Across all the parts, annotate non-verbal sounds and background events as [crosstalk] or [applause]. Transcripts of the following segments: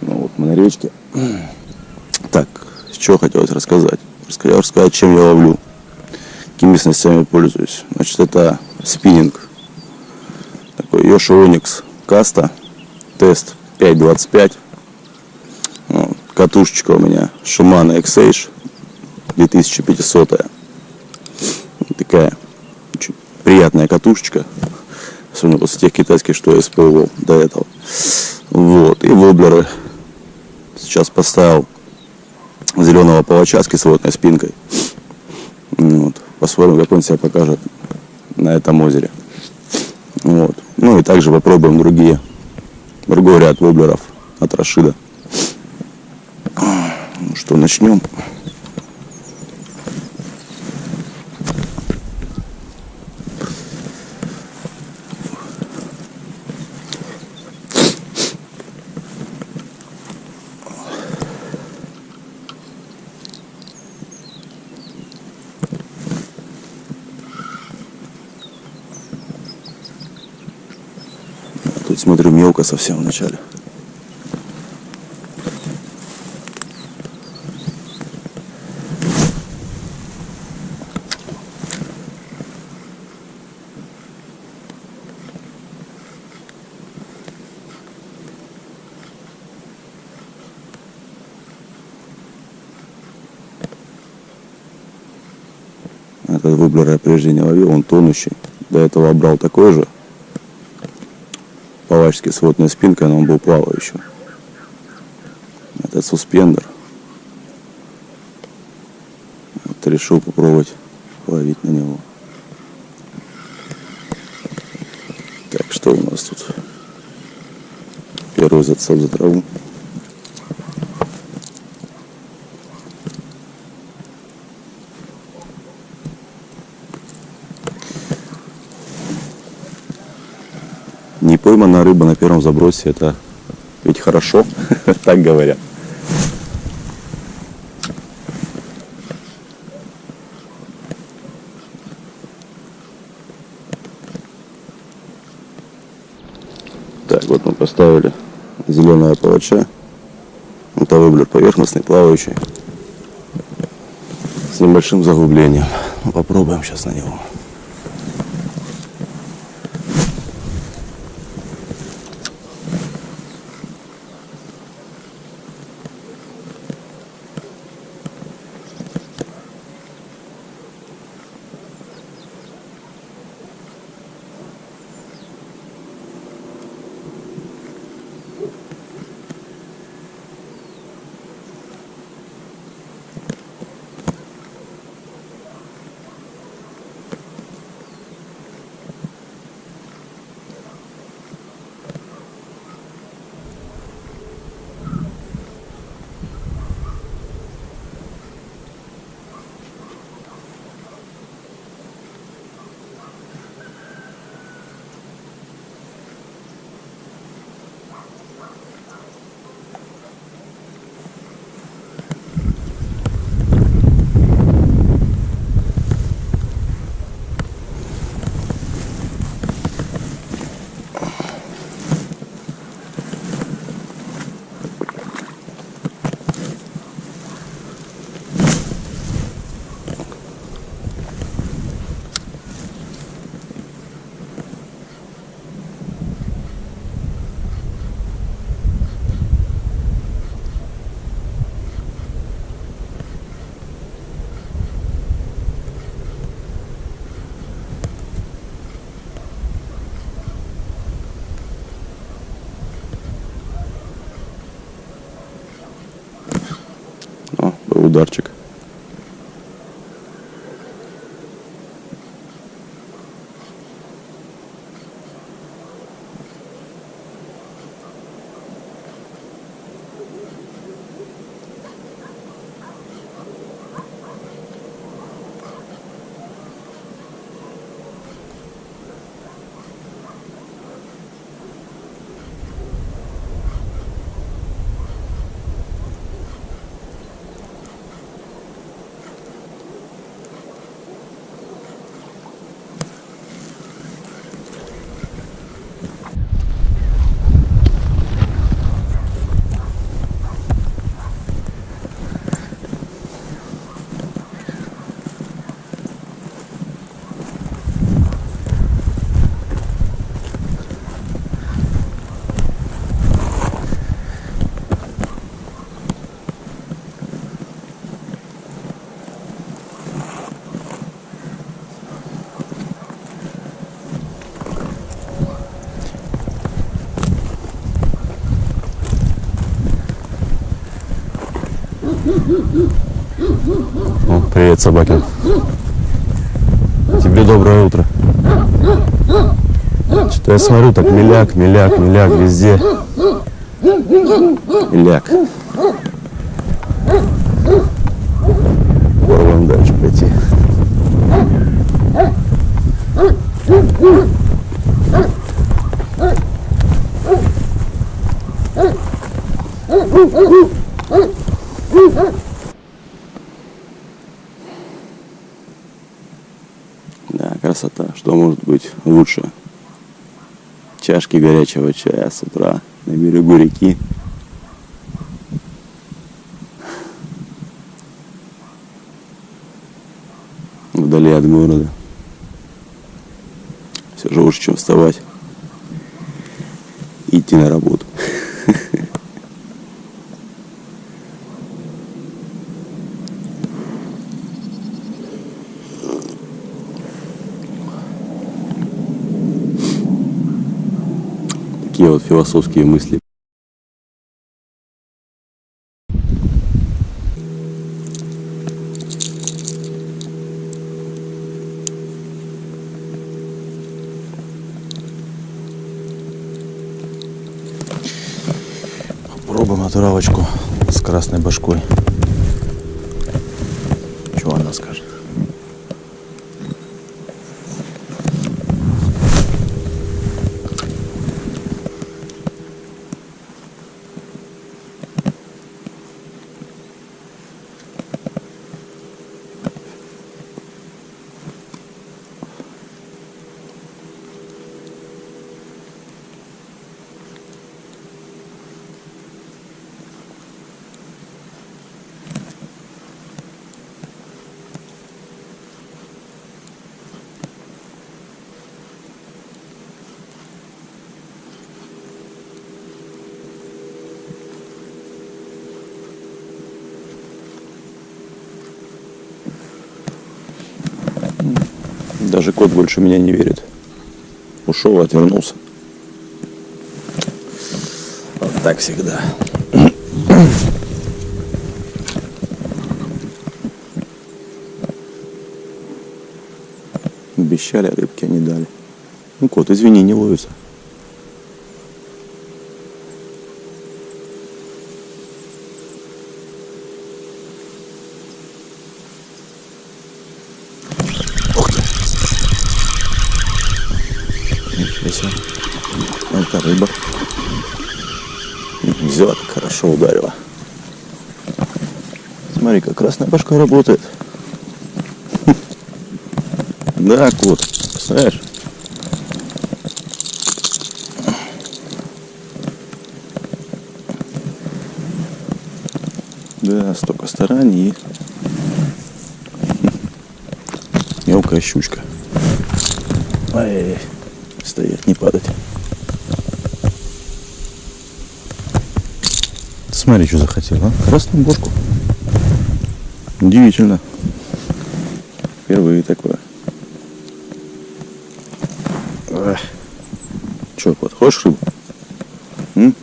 Ну вот мы на речке. Так, что хотелось рассказать? Раска- Рассказать, чем я ловлю. Какими снастями пользуюсь. Значит, это спиннинг. Такой Йоши Оникс Каста. Тест 5.25. Катушечка у меня Shimano X-Age 2500. Вот Такая очень приятная катушечка. Особенно после тех китайских, что я использовал до этого. Вот. И воблеры Сейчас поставил зеленого палача с кислотной спинкой. Вот. Посмотрим, как он себя покажет на этом озере. Вот. Ну и также попробуем другие, другой ряд воблеров от Рашида. Что, начнем. Тут смотрю мелко совсем в начале. Этот воблер я прежде не ловил, он тонущий. До этого брал такой же, палачский с водной спинкой, но он был плавающим. Это суспендер. Вот решил попробовать ловить на него. Так, что у нас тут? Первый зацеп за траву. Пойманная рыба на первом забросе это ведь хорошо, [laughs] так говорят. Так, вот мы поставили зеленого палача. Это воблер поверхностный, плавающий. С небольшим заглублением. Ну, Попробуем сейчас на него. О, привет, собаки. Тебе доброе утро. Что-то я смотрю, так миляк, миляк, миляк везде. Миляк. Попробуем дальше пойти. Да, Что может быть лучше? Чашки горячего чая с утра на берегу реки. Вдали от города. Все же лучше, чем вставать. Идти на работу. Такие вот философские мысли. Попробуем натуралочку с красной башкой. Что она скажет? Даже кот больше меня не верит. Ушел, отвернулся. Вот так всегда. Обещали, а рыбки не дали. Ну, кот, извини, не ловится. Себе. Это рыба. Взяла, хорошо ударила. Смотри, как красная башка работает. Да, кот, представляешь? Да, столько стараний и мелкая щучка. Ай, стоять, не падать. Смотри, что захотел, а? Красную бошку. Удивительно. Впервые такое. Че, кот, хочешь рыбу? М?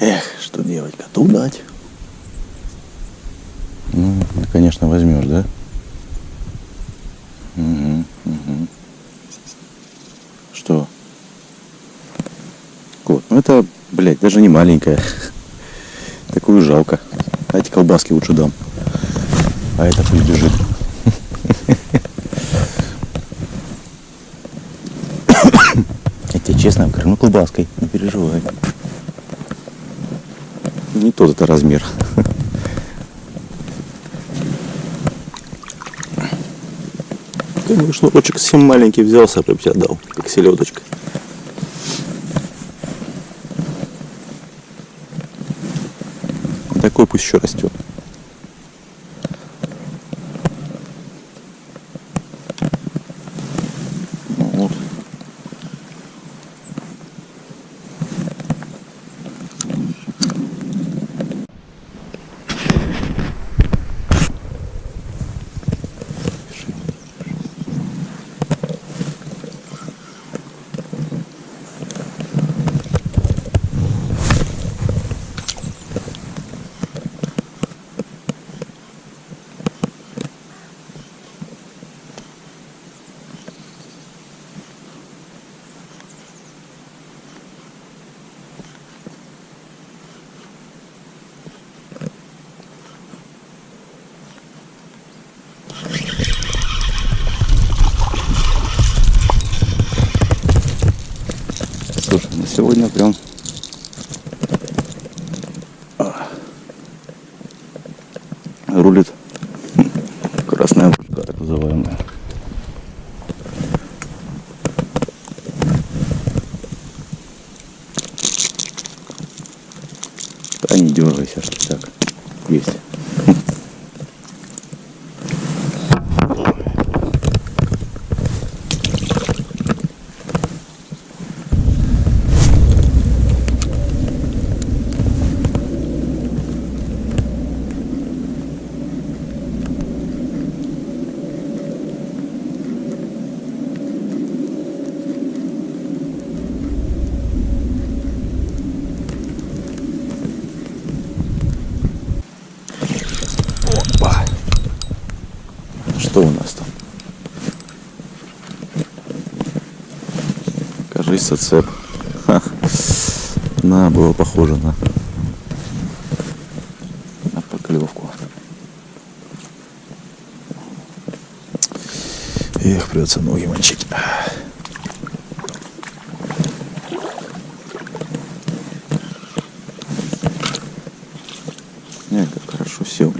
Эх, что делать? Коту дать. Ну, ты, конечно, возьмешь, да? Мгм, мгм. Что? Кот, ну это, блядь, даже не маленькая. Такую жалко. А эти колбаски лучше дам. А это пусть лежит. [coughs] Я тебе честно говорю, ну колбаской, не переживай. Не тот это размер. Конечно, шнурочек совсем маленький взялся, прям тебе отдал, как селедочка. Пусть еще растет. Ну вот. Сегодня прям рулит красная башка, так называемая. Да не дергайся, так, есть. Опа. Что у нас там? Зацеп. Ха. На, было похоже на, на поклевку. Эх, придется ноги мочить. Не, как хорошо сел.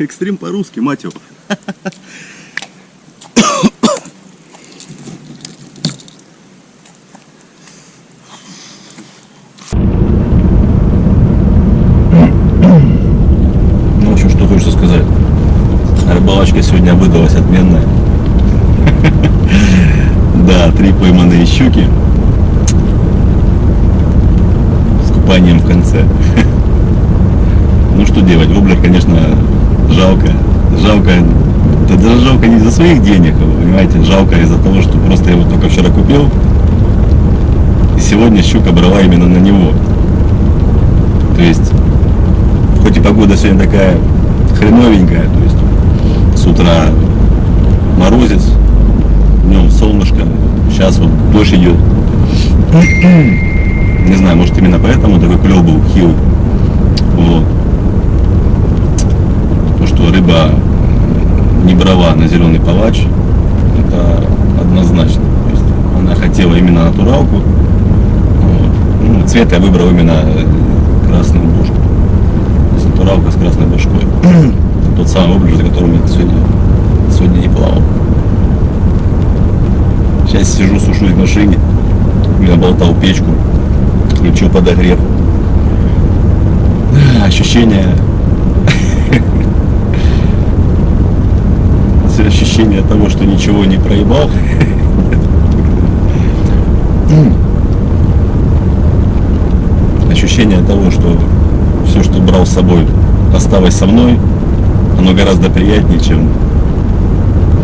Экстрим по-русски, мать его. Ну, в общем, что хочется сказать. Рыбалочка сегодня выдалась отменная. Да, три пойманные щуки. С купанием в конце. Ну что делать, воблер, конечно, жалко. Жалко, да даже жалко не из-за своих денег, вы понимаете, жалко из-за того, что просто я его только вчера купил. И сегодня щука брала именно на него. То есть, хоть и погода сегодня такая хреновенькая, то есть с утра морозец, днем солнышко, сейчас вот дождь идет. [clears throat] Не знаю, может именно поэтому такой клев был хил. Вот. Рыба не брала на зеленый палач, это однозначно. То есть она хотела именно натуралку. Вот. Ну, цвет я выбрал именно э, красную бушку. То есть натуралка с красной башкой. Тот самый облик, за которым я сегодня, сегодня не плавал. Сейчас сижу, сушусь в машине. Я болтал печку, включил подогрев. Ощущение ощущение того, что ничего не проебал. Ощущение того, что все, что брал с собой, осталось со мной, оно гораздо приятнее, чем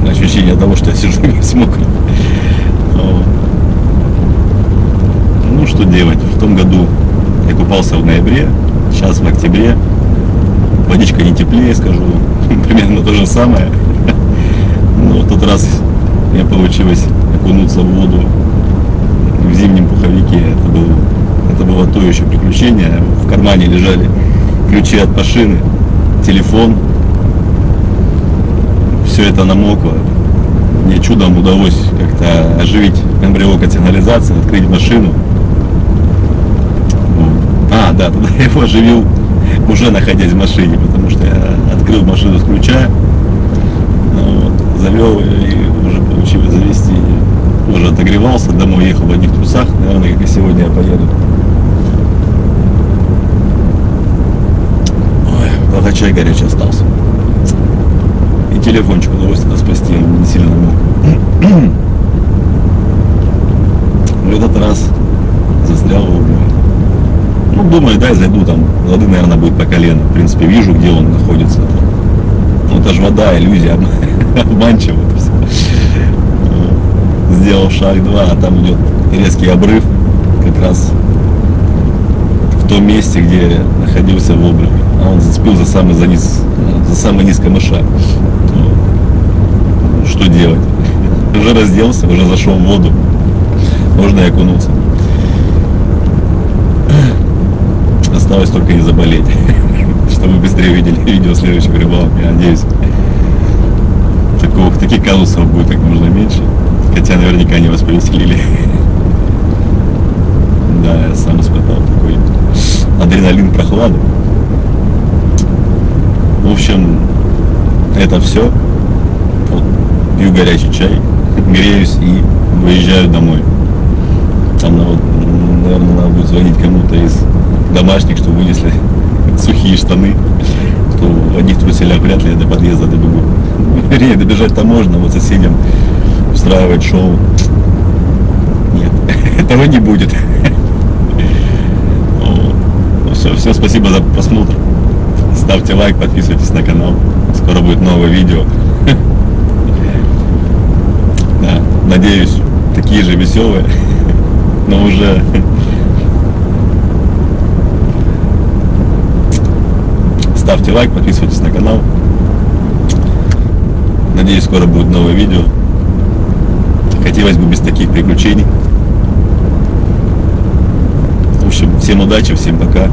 ощущение того, что я сижу весь мокрый. Ну, что делать? В том году я купался в ноябре, сейчас в октябре. Водичка не теплее, скажу, [laughs] примерно то же самое. Но в тот раз мне получилось окунуться в воду в зимнем пуховике. Это, был, это было то еще приключение. В кармане лежали ключи от машины, телефон. Все это намокло. Мне чудом удалось как-то оживить эмбриок от сигнализации, открыть машину. А, да, тогда я его оживил уже находясь в машине, потому что я открыл машину с ключа, вот, завел и получилось завести. Уже отогревался, домой ехал в одних трусах, наверное, как и сегодня я поеду. Ой, благо чай горячий остался. И телефончик удалось тогда спасти, не сильно мог. В этот раз застрял в углу. Ну, думаю, дай зайду там, воды, наверное, будет по колено. В принципе, вижу, где он находится. это же вода, иллюзия, обма- [laughs] обманчиво это все. Сделал шаг два, а там идет резкий обрыв, как раз в том месте, где находился воблер. А он зацепил за самый, за низ, за самый низ камыша. Ну, Что делать? [laughs] Уже разделся, уже зашел в воду. Можно и окунуться. [clears throat] Осталось только не заболеть, [laughs] чтобы быстрее увидели видео следующих рыбалок, я надеюсь. Такого, таких казусов будет как можно меньше. Хотя наверняка не вас повеселили. Да, я сам испытал такой адреналин прохлады. В общем, это все. Вот, пью горячий чай, [laughs] греюсь и выезжаю домой. Там, надо, наверное, надо будет звонить кому-то из домашних, чтобы вынесли [laughs] сухие штаны. То в одних труселях вряд ли до подъезда добегу. [laughs] Вернее, добежать-то можно, вот соседям устраивать шоу. Нет, [laughs] этого не будет. [laughs] Ну все, все, спасибо за просмотр. Ставьте лайк, подписывайтесь на канал. Скоро будет новое видео. [laughs] Да, надеюсь, такие же веселые, но уже ставьте лайк, подписывайтесь на канал. Надеюсь, скоро будет новое видео. Хотелось бы без таких приключений. В общем, всем удачи, всем пока.